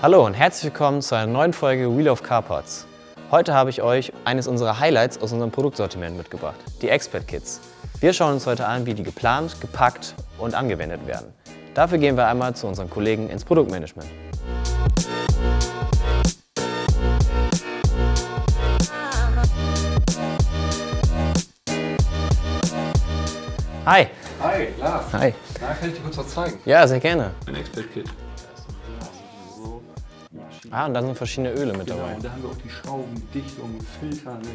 Hallo und herzlich willkommen zu einer neuen Folge Wheel of Car Parts. Heute habe ich euch eines unserer Highlights aus unserem Produktsortiment mitgebracht, die Expert Kits. Wir schauen uns heute an, wie die geplant, gepackt und angewendet werden. Dafür gehen wir einmal zu unseren Kollegen ins Produktmanagement. Hi. Hi, klar. Hi. Na, kann ich dir kurz was zeigen? Ja, sehr gerne. Ein Expert-Kit. Ah, und da sind verschiedene Öle mit Genau, dabei. und da haben wir auch die Schrauben, Dichtung, Filter. Ne?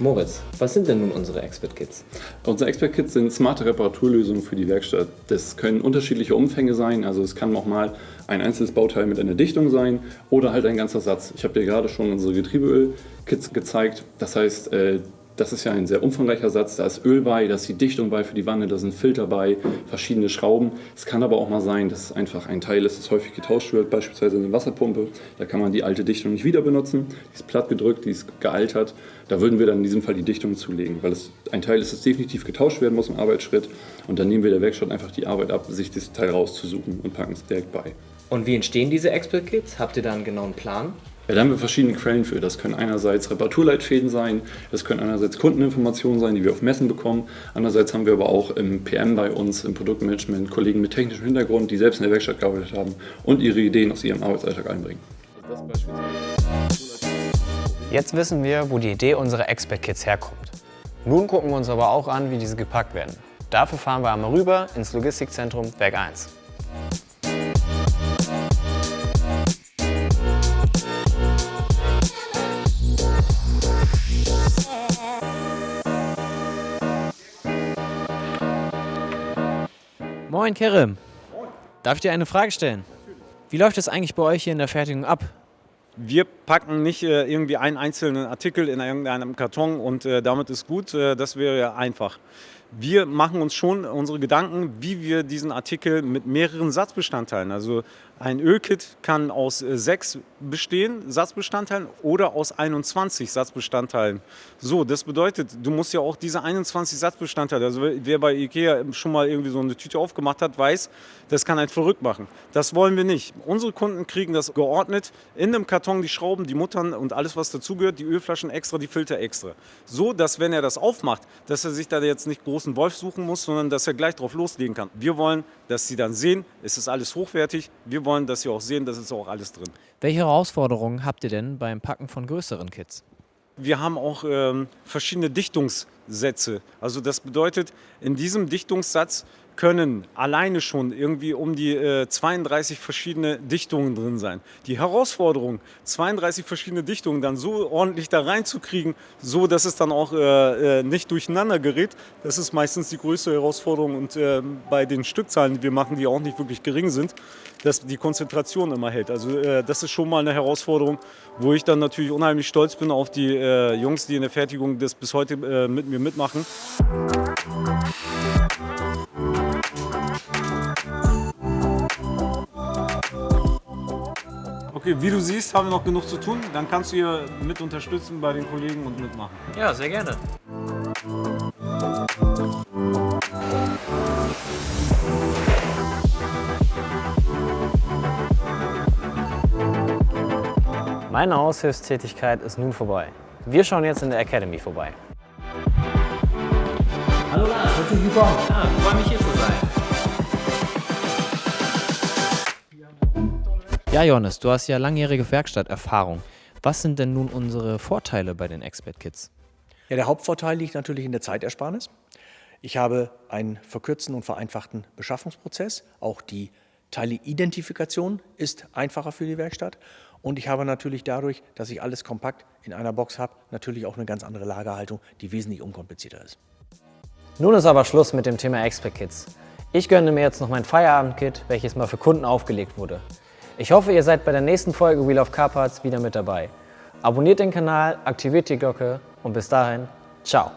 Moritz, was sind denn nun unsere Expert Kits? Unsere Expert-Kits sind smarte Reparaturlösungen für die Werkstatt. Das können unterschiedliche Umfänge sein, also es kann auch mal ein einzelnes Bauteil mit einer Dichtung sein oder halt ein ganzer Satz. Ich habe dir gerade schon unsere Getriebeöl-Kits gezeigt. Das heißt, äh, das ist ja ein sehr umfangreicher Satz. Da ist Öl bei, da ist die Dichtung bei für die Wanne, da sind Filter bei, verschiedene Schrauben. Es kann aber auch mal sein, dass es einfach ein Teil ist, das häufig getauscht wird, beispielsweise eine Wasserpumpe. Da kann man die alte Dichtung nicht wieder benutzen. Die ist platt gedrückt, die ist gealtert. Da würden wir dann in diesem Fall die Dichtung zulegen, weil es ein Teil ist, das definitiv getauscht werden muss im Arbeitsschritt. Und dann nehmen wir der Werkstatt einfach die Arbeit ab, sich das Teil rauszusuchen und packen es direkt bei. Und wie entstehen diese Expert Kits? Habt ihr da einen genauen Plan? Ja, da haben wir verschiedene Quellen für. Das können einerseits Reparaturleitfäden sein, das können einerseits Kundeninformationen sein, die wir auf Messen bekommen. Andererseits haben wir aber auch im PM bei uns, im Produktmanagement, Kollegen mit technischem Hintergrund, die selbst in der Werkstatt gearbeitet haben und ihre Ideen aus ihrem Arbeitsalltag einbringen. Jetzt wissen wir, wo die Idee unserer Expert Kits herkommt. Nun gucken wir uns aber auch an, wie diese gepackt werden. Dafür fahren wir einmal rüber ins Logistikzentrum Werk 1. Moin Kerem. Darf ich dir eine Frage stellen? Wie läuft es eigentlich bei euch hier in der Fertigung ab? Wir packen nicht äh, irgendwie einen einzelnen Artikel in irgendeinem Karton und äh, damit ist gut. Äh, das wäre ja einfach. Wir machen uns schon unsere Gedanken, wie wir diesen Artikel mit mehreren Satzbestandteilen, also ein Ölkit kann aus äh, sechs bestehen, Satzbestandteilen oder aus 21 Satzbestandteilen. So, das bedeutet, du musst ja auch diese 21 Satzbestandteile, also wer bei Ikea schon mal irgendwie so eine Tüte aufgemacht hat, weiß, das kann einen verrückt machen. Das wollen wir nicht. Unsere Kunden kriegen das geordnet in einem Karton, die Schrauben, die Muttern und alles, was dazugehört, die Ölflaschen extra, die Filter extra. So, dass wenn er das aufmacht, dass er sich da jetzt nicht großen Wolf suchen muss, sondern dass er gleich drauf loslegen kann. Wir wollen, dass sie dann sehen, es ist alles hochwertig. Wir wollen, dass sie auch sehen, das ist auch alles drin. Welche Herausforderungen habt ihr denn beim Packen von größeren Kits? Wir haben auch ähm, verschiedene Dichtungssätze. Also das bedeutet, in diesem Dichtungssatz können alleine schon irgendwie um die äh, 32 verschiedene Dichtungen drin sein. Die Herausforderung, 32 verschiedene Dichtungen dann so ordentlich da reinzukriegen, so dass es dann auch äh, äh, nicht durcheinander gerät, das ist meistens die größte Herausforderung und äh, bei den Stückzahlen, die wir machen, die auch nicht wirklich gering sind, dass die Konzentration immer hält. Also äh, das ist schon mal eine Herausforderung, wo ich dann natürlich unheimlich stolz bin auf die äh, Jungs, die in der Fertigung das bis heute mit mir mitmachen. Okay, wie du siehst, haben wir noch genug zu tun. Dann kannst du hier mit unterstützen bei den Kollegen und mitmachen. Ja, sehr gerne. Meine Aushilfstätigkeit ist nun vorbei. Wir schauen jetzt in der Academy vorbei. Hallo Lars, herzlich willkommen. Ah, freue mich hier Ja, Johannes, du hast ja langjährige Werkstatterfahrung. Was sind denn nun unsere Vorteile bei den Expert Kits? Ja, der Hauptvorteil liegt natürlich in der Zeitersparnis. Ich habe einen verkürzten und vereinfachten Beschaffungsprozess. Auch die Teileidentifikation ist einfacher für die Werkstatt. Und ich habe natürlich dadurch, dass ich alles kompakt in einer Box habe, natürlich auch eine ganz andere Lagerhaltung, die wesentlich unkomplizierter ist. Nun ist aber Schluss mit dem Thema Expert Kits. Ich gönne mir jetzt noch mein Feierabendkit, welches mal für Kunden aufgelegt wurde. Ich hoffe, ihr seid bei der nächsten Folge Wheel of Car Parts wieder mit dabei. Abonniert den Kanal, aktiviert die Glocke und bis dahin, ciao.